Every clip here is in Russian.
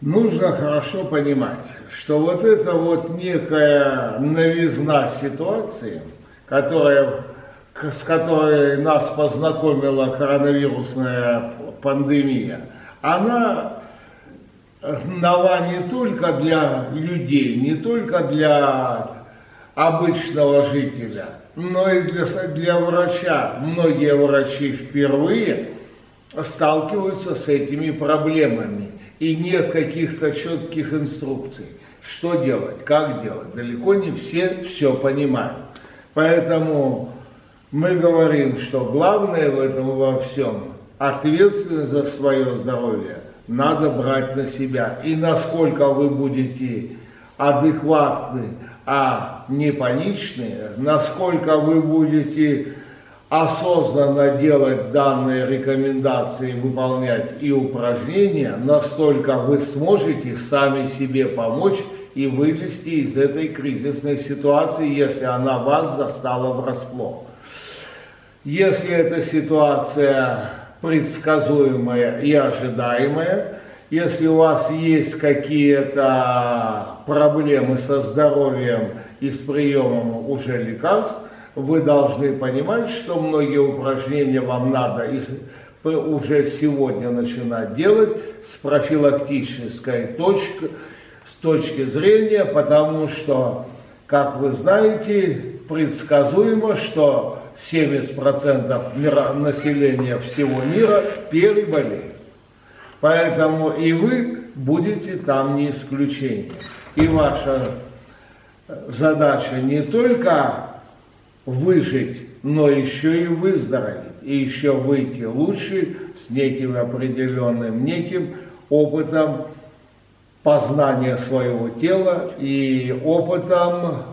нужно хорошо понимать, что вот эта вот некая новизна ситуации, которая, с которой нас познакомила коронавирусная пандемия, она нова не только для людей, не только для обычного жителя, но и для, для врача. Многие врачи впервые сталкиваются с этими проблемами. И нет каких-то четких инструкций, что делать, как делать. Далеко не все все понимают. Поэтому мы говорим, что главное в этом во всем ответственность за свое здоровье надо брать на себя. И насколько вы будете адекватны, а не паничные, насколько вы будете осознанно делать данные рекомендации, выполнять и упражнения, настолько вы сможете сами себе помочь и вылезти из этой кризисной ситуации, если она вас застала врасплох. Если эта ситуация предсказуемая и ожидаемая, если у вас есть какие-то проблемы со здоровьем и с приемом уже лекарств, вы должны понимать, что многие упражнения вам надо уже сегодня начинать делать с профилактической точки, с точки зрения, потому что, как вы знаете, предсказуемо, что 70% населения всего мира переболеют. Поэтому и вы будете там не исключением. И ваша задача не только выжить, но еще и выздороветь, и еще выйти лучше с неким определенным, неким опытом познания своего тела и опытом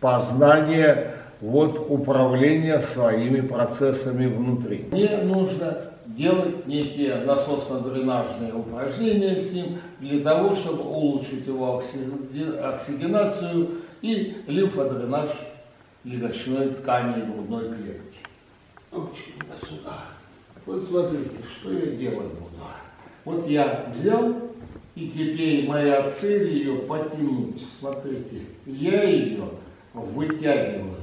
познания вот управления своими процессами внутри. Мне нужно делать некие насосно-дренажные упражнения с ним для того, чтобы улучшить его оксигенацию и лимфодренаж легочной ткани грудной клетки. Ручки сюда. Вот смотрите, что я делать буду. Вот я взял, и теперь моя цель ее потянуть. Смотрите, я ее вытягиваю.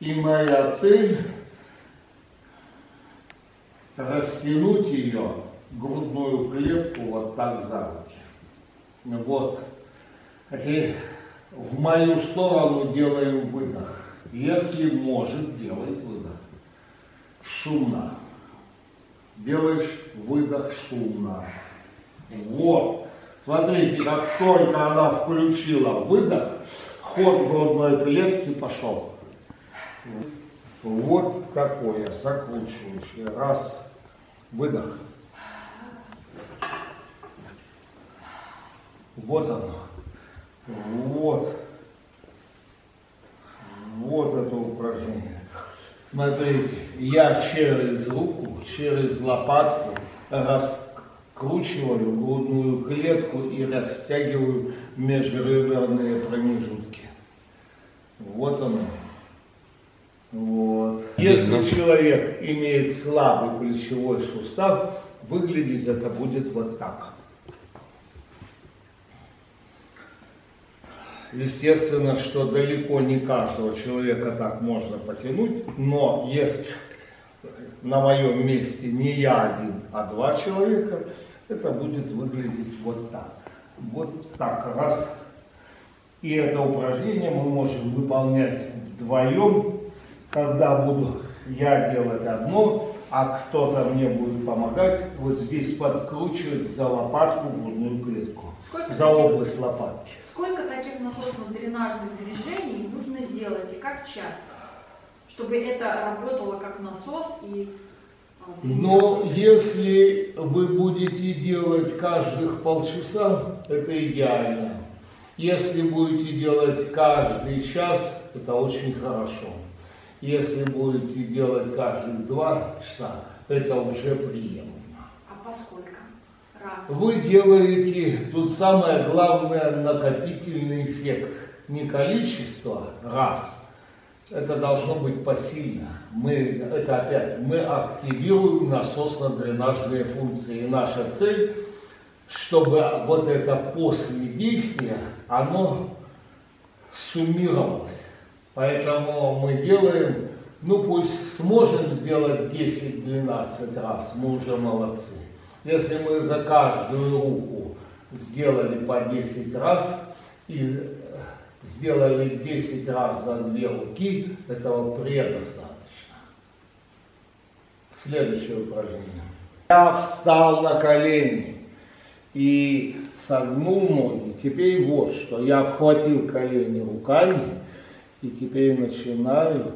И моя цель растянуть ее, грудную клетку, вот так за руки. Вот. Теперь в мою сторону делаем выдох. Если может, делает выдох. Шумно. Делаешь выдох шумно. Вот. Смотрите, как только она включила выдох, ход грудной клетки пошел. Вот такое закручивающее. Раз, выдох. Вот оно. Вот. Вот это упражнение. Смотрите, я через руку, через лопатку раскручиваю грудную клетку и растягиваю межреберные промежутки. Вот оно. Вот. Если человек имеет слабый плечевой сустав, выглядеть это будет вот так. Естественно, что далеко не каждого человека так можно потянуть, но если на моем месте не я один, а два человека, это будет выглядеть вот так. Вот так раз. И это упражнение мы можем выполнять вдвоем, когда буду я делать одно, а кто-то мне будет помогать вот здесь подкручивать за лопатку грудную клетку, Сколько за область лопатки. Сколько таких насосно-дренажных движений нужно сделать и как часто, чтобы это работало как насос и... А, Но если вы будете делать каждых полчаса, это идеально. Если будете делать каждый час, это очень хорошо. Если будете делать каждые два часа, это уже приемлемо. А поскольку? Раз. Вы делаете, тут самое главное, накопительный эффект. Не количество, раз. Это должно быть посильно. Мы, это опять, мы активируем насосно-дренажные функции. И наша цель чтобы вот это после действия, оно суммировалось. Поэтому мы делаем, ну пусть сможем сделать 10-12 раз, мы уже молодцы. Если мы за каждую руку сделали по 10 раз и сделали 10 раз за две руки, этого предостаточно. Следующее упражнение. Я встал на колени и согнул ноги. Теперь вот что. Я обхватил колени руками и теперь начинаю.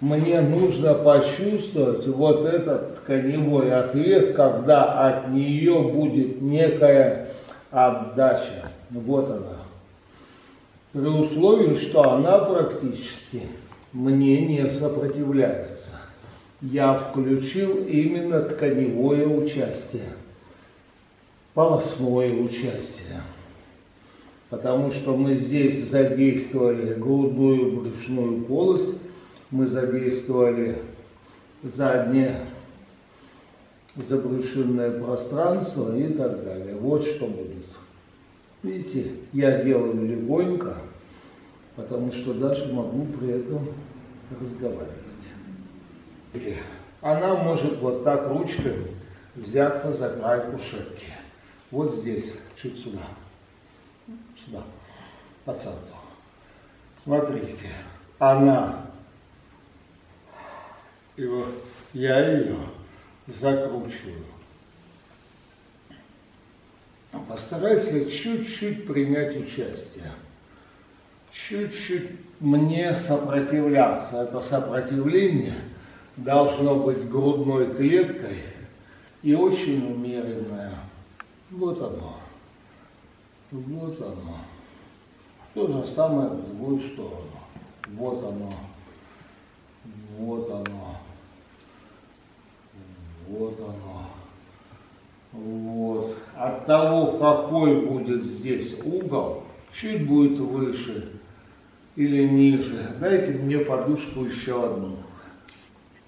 Мне нужно почувствовать вот этот тканевой ответ, когда от нее будет некая отдача. Вот она. При условии, что она практически мне не сопротивляется я включил именно тканевое участие, полостное участие. Потому что мы здесь задействовали грудную брюшную полость, мы задействовали заднее забрюшинное пространство и так далее. Вот что будет. Видите, я делаю легонько, потому что даже могу при этом разговаривать. Она может вот так ручкой взяться за край кушетки. Вот здесь, чуть сюда. Сюда, по центру. Смотрите, она, и вот я ее закручиваю. Постарайся чуть-чуть принять участие. Чуть-чуть мне сопротивляться. Это сопротивление – должно быть грудной клеткой и очень умеренное. Вот оно. Вот оно. То же самое в другую сторону. Вот оно. Вот оно. Вот оно. Вот. От того, какой будет здесь угол, чуть будет выше или ниже. Дайте мне подушку еще одну.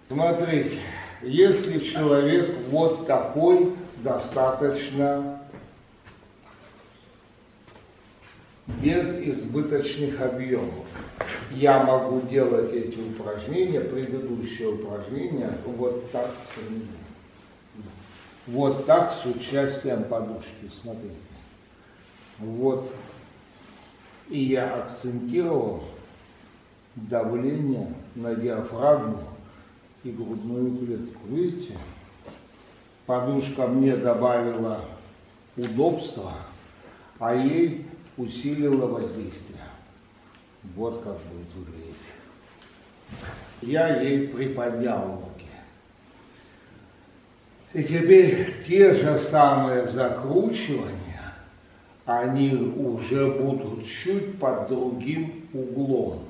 Смотрите, если человек вот такой, достаточно без избыточных объемов. Я могу делать эти упражнения, предыдущие упражнения, вот так Вот так с участием подушки, смотрите. Вот. И я акцентировал давление на диафрагму и грудную клетку. Видите? Подушка мне добавила удобства, а ей усилила воздействие. Вот как будет выглядеть. Я ей приподнял ноги. И теперь те же самые закручивания, они уже будут чуть под другим углом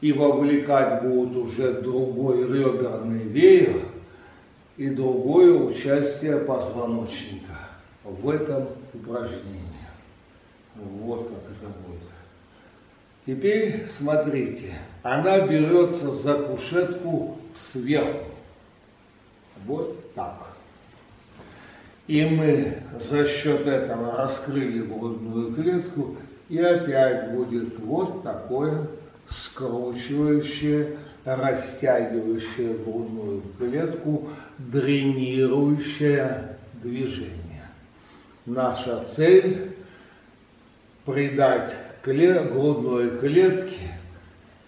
и вовлекать будут уже другой реберный веер и другое участие позвоночника в этом упражнении. Вот как это будет. Теперь смотрите, она берется за кушетку сверху. Вот так. И мы за счет этого раскрыли грудную клетку, и опять будет вот такое скручивающее, растягивающее грудную клетку, дренирующее движение. Наша цель – придать клет, грудной клетке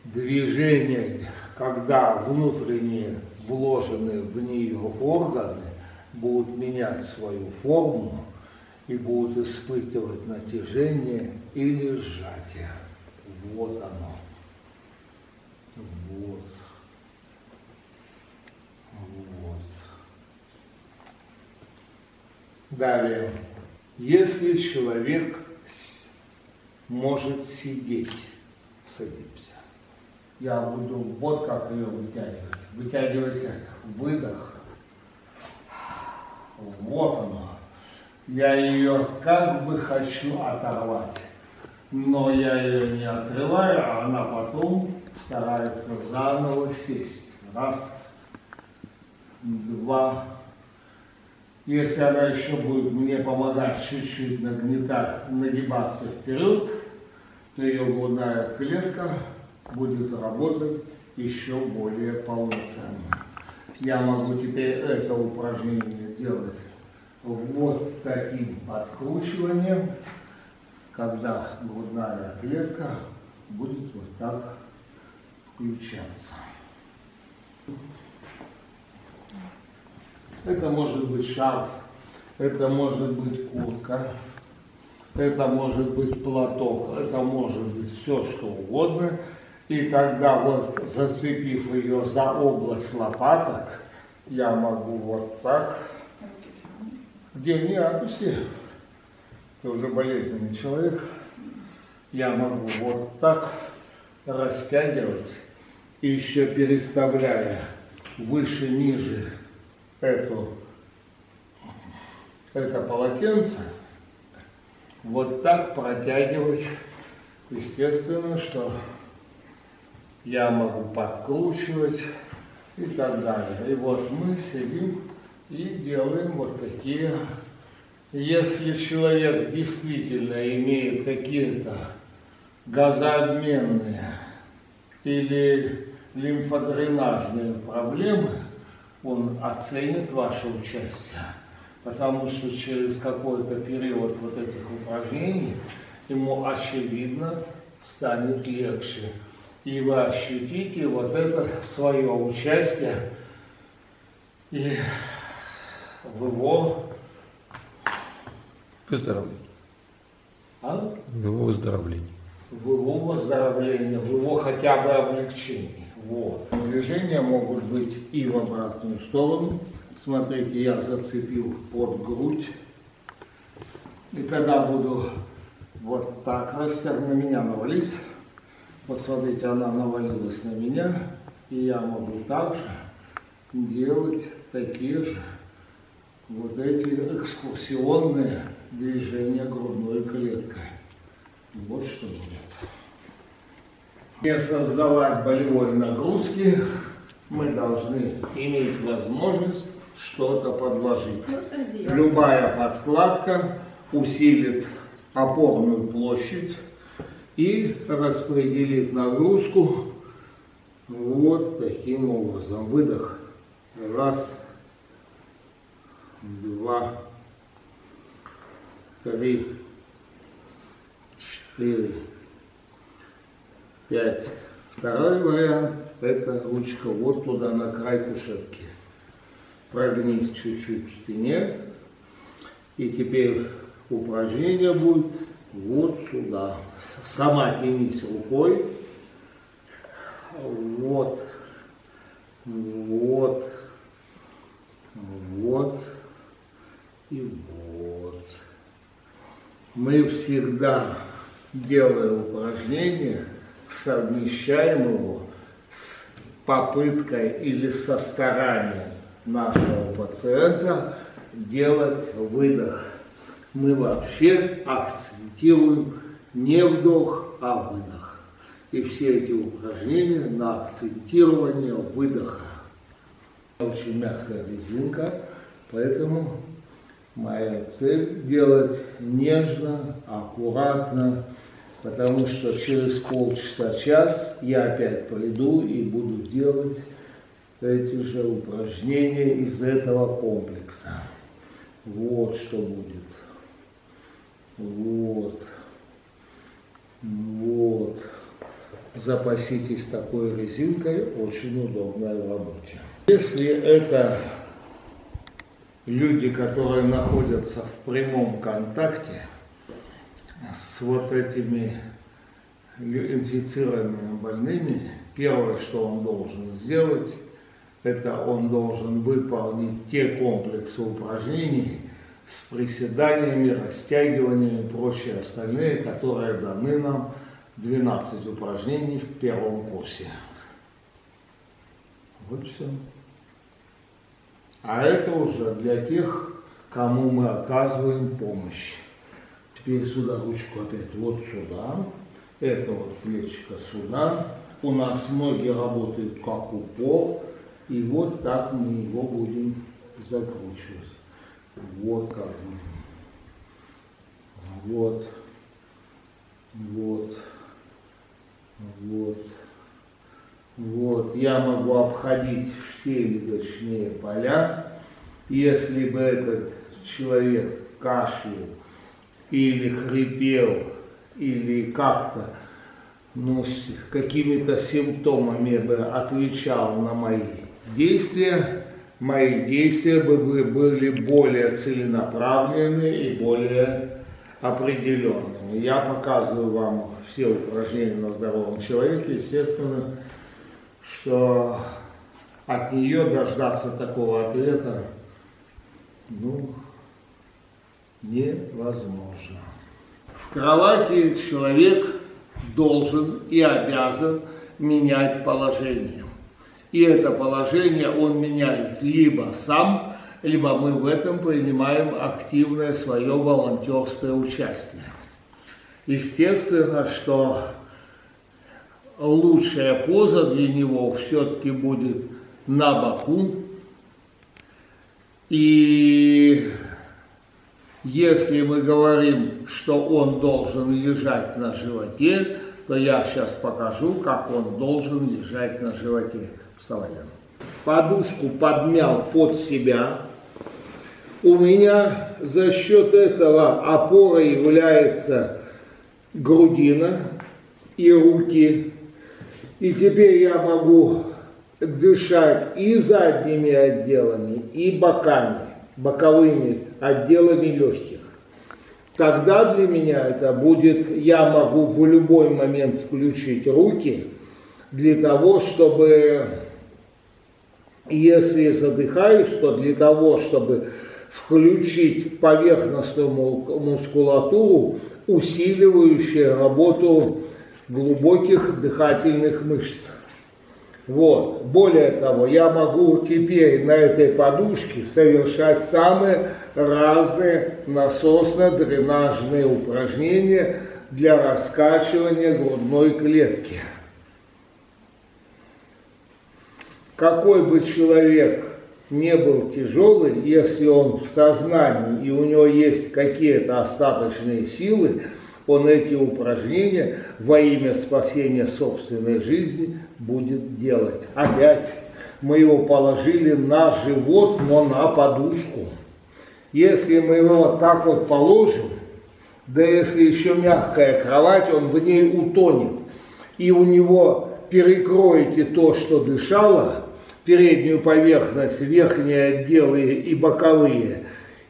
движение, когда внутренние вложенные в нее органы будут менять свою форму и будут испытывать натяжение или сжатие. Вот оно. Вот. Вот. Далее. Если человек может сидеть, садимся. Я буду вот как ее вытягивать. Вытягивайся, выдох. Вот она. Я ее как бы хочу оторвать. Но я ее не отрываю, а она потом старается заново сесть. Раз, два, Если она еще будет мне помогать чуть-чуть нагнетать, нагибаться вперед, то ее грудная клетка будет работать еще более полноценно. Я могу теперь это упражнение делать вот таким подкручиванием, когда грудная клетка будет вот так включаться. Это может быть шарф, это может быть куртка, это может быть платок, это может быть все что угодно. И тогда вот зацепив ее за область лопаток, я могу вот так, где не опусти, ты уже болезненный человек, я могу вот так растягивать, еще переставляя выше-ниже эту, это полотенце, вот так протягивать, естественно, что я могу подкручивать и так далее. И вот мы сидим и делаем вот такие. Если человек действительно имеет какие-то газообменные или лимфодренажные проблемы, он оценит ваше участие, потому что через какой-то период вот этих упражнений ему очевидно станет легче. И вы ощутите вот это свое участие и в его Выздоровление. а? В его выздоровлении. в его выздоровлении, в его хотя бы облегчении. Вот. Движения могут быть и в обратную сторону. Смотрите, я зацепил под грудь. И тогда буду вот так растягивать. На меня навались. Вот смотрите, она навалилась на меня. И я могу также делать такие же вот эти экскурсионные движения грудной клеткой. Вот что будет. Не создавать болевой нагрузки, мы должны иметь возможность что-то подложить. Одеяло? Любая подкладка усилит опорную площадь и распределит нагрузку вот таким образом. Выдох. Раз, два, три, четыре, пять. Второй вариант – это ручка вот туда, на край кушетки. Прогнись чуть-чуть в спине. И теперь упражнение будет вот сюда. Сама тянись рукой. Вот. Вот. Вот. И вот. Мы всегда, делая упражнение, совмещаем его с попыткой или со старанием нашего пациента делать выдох. Мы вообще акцентируем не вдох, а выдох. И все эти упражнения на акцентирование выдоха. Очень мягкая резинка, поэтому моя цель делать нежно, аккуратно, потому что через полчаса-час я опять пойду и буду делать эти же упражнения из этого комплекса. Вот что будет. Вот. Вот. Запаситесь такой резинкой, очень удобная в работе. Если это люди, которые находятся в прямом контакте с вот этими инфицированными больными, первое, что он должен сделать, это он должен выполнить те комплексы упражнений с приседаниями, растягиваниями и прочие остальные, которые даны нам 12 упражнений в первом курсе. Вот все. А это уже для тех, кому мы оказываем помощь. Теперь сюда ручку опять вот сюда. Это вот плечико сюда. У нас ноги работают как упор. И вот так мы его будем закручивать. Вот как. Вот. Вот. Вот. Вот. Я могу обходить все легочные поля. Если бы этот человек кашлял или хрипел, или как-то ну, с какими-то симптомами бы отвечал на мои действия, мои действия бы были более целенаправленные и более определенными. Я показываю вам все упражнения на здоровом человеке, естественно, что от нее дождаться такого ответа, ну, невозможно. В кровати человек должен и обязан менять положение. И это положение он меняет либо сам, либо мы в этом принимаем активное свое волонтерское участие. Естественно, что лучшая поза для него все-таки будет на боку. И если мы говорим, что он должен лежать на животе, то я сейчас покажу, как он должен лежать на животе. Вставай. Подушку подмял под себя. У меня за счет этого опорой является грудина и руки. И теперь я могу дышать и задними отделами, и боками, боковыми отделами легких. Тогда для меня это будет, я могу в любой момент включить руки для того, чтобы, если задыхаюсь, то для того, чтобы включить поверхностную мускулатуру, усиливающую работу глубоких дыхательных мышц. Вот. Более того, я могу теперь на этой подушке совершать самые разные насосно-дренажные упражнения для раскачивания грудной клетки. Какой бы человек не был тяжелый, если он в сознании и у него есть какие-то остаточные силы, он эти упражнения во имя спасения собственной жизни будет делать. Опять мы его положили на живот, но на подушку. Если мы его вот так вот положим, да если еще мягкая кровать, он в ней утонет. И у него перекроете то, что дышало, переднюю поверхность, верхние отделы и боковые,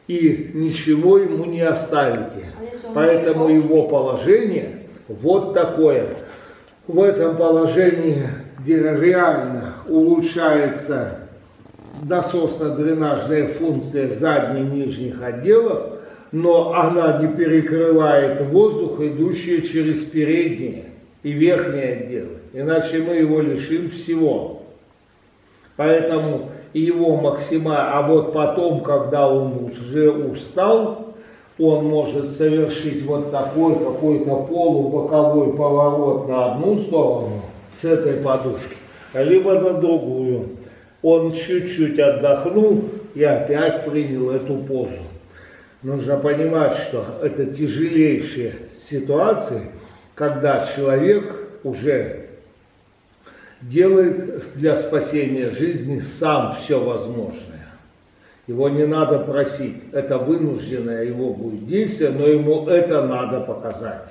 и ничего ему не оставите. Поэтому его положение вот такое. В этом положении, где реально улучшается насосно-дренажная функция задних нижних отделов, но она не перекрывает воздух, идущий через передние и верхние отделы. Иначе мы его лишим всего. Поэтому его максимально, а вот потом, когда он уже устал, он может совершить вот такой какой-то полубоковой поворот на одну сторону с этой подушки, либо на другую. Он чуть-чуть отдохнул и опять принял эту позу. Нужно понимать, что это тяжелейшие ситуации, когда человек уже делает для спасения жизни сам все возможное. Его не надо просить, это вынужденное его будет действие, но ему это надо показать.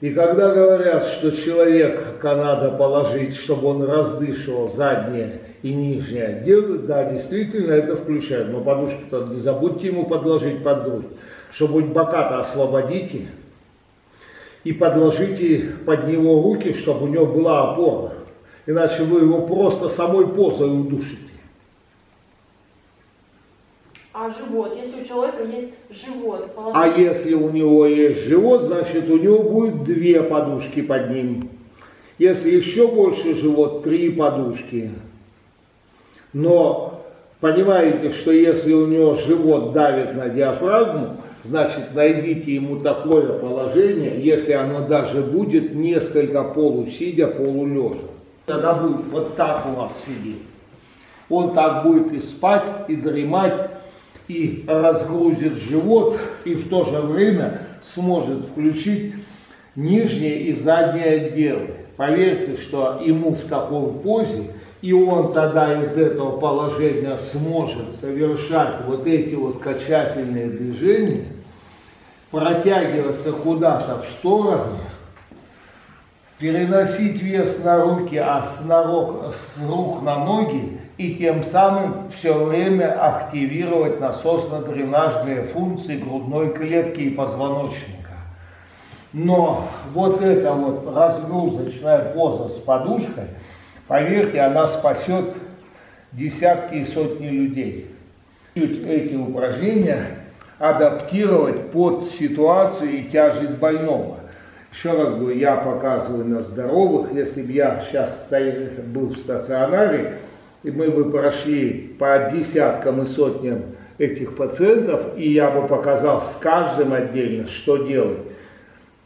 И когда говорят, что человека надо положить, чтобы он раздышивал задние и нижние отделы, да, действительно это включает. Но подушку-то не забудьте ему подложить под грудь, чтобы бока-то освободите и подложите под него руки, чтобы у него была опора. Иначе вы его просто самой позой удушите. А живот, если у человека есть живот, положить... А если у него есть живот, значит у него будет две подушки под ним. Если еще больше живот, три подушки. Но понимаете, что если у него живот давит на диафрагму, значит найдите ему такое положение, если оно даже будет несколько полусидя, полулежа. Тогда будет вот так у вас сидеть. Он так будет и спать, и дремать, и разгрузит живот, и в то же время сможет включить нижние и задние отделы. Поверьте, что ему в такой позе, и он тогда из этого положения сможет совершать вот эти вот качательные движения, протягиваться куда-то в сторону, переносить вес на руки, а с, ног, с рук на ноги, и тем самым все время активировать насосно-дренажные функции грудной клетки и позвоночника. Но вот эта вот разгрузочная поза с подушкой, поверьте, она спасет десятки и сотни людей. Эти упражнения адаптировать под ситуацию и тяжесть больного. Еще раз говорю, я показываю на здоровых. Если бы я сейчас был в стационаре, и мы бы прошли по десяткам и сотням этих пациентов, и я бы показал с каждым отдельно, что делать.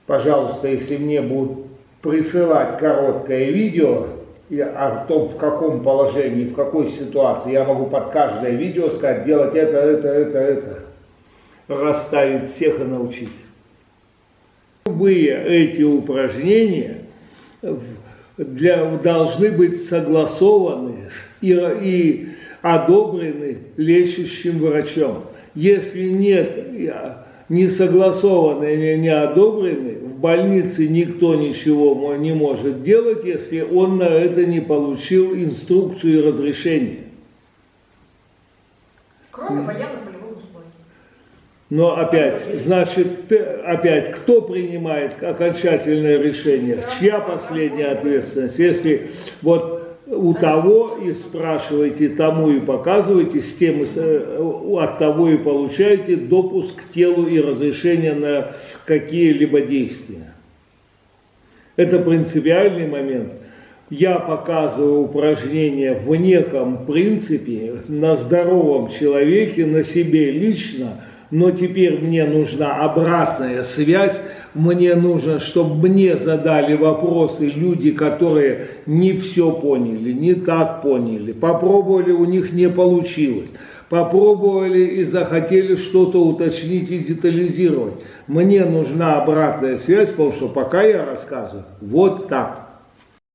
Пожалуйста, если мне будут присылать короткое видео о том, в каком положении, в какой ситуации, я могу под каждое видео сказать, делать это, это, это, это. Расставить всех и научить. Любые эти упражнения для, должны быть согласованы и, и одобрены лечащим врачом. Если нет, не согласованы или не одобрены, в больнице никто ничего не может делать, если он на это не получил инструкцию и разрешение. Кроме военных но опять, значит, опять, кто принимает окончательное решение? Чья последняя ответственность? Если вот у того и спрашиваете, тому и показываете, с тем и, от того и получаете допуск к телу и разрешение на какие-либо действия. Это принципиальный момент. Я показываю упражнения в неком принципе на здоровом человеке, на себе лично – но теперь мне нужна обратная связь, мне нужно, чтобы мне задали вопросы люди, которые не все поняли, не так поняли, попробовали, у них не получилось, попробовали и захотели что-то уточнить и детализировать. Мне нужна обратная связь, потому что пока я рассказываю вот так.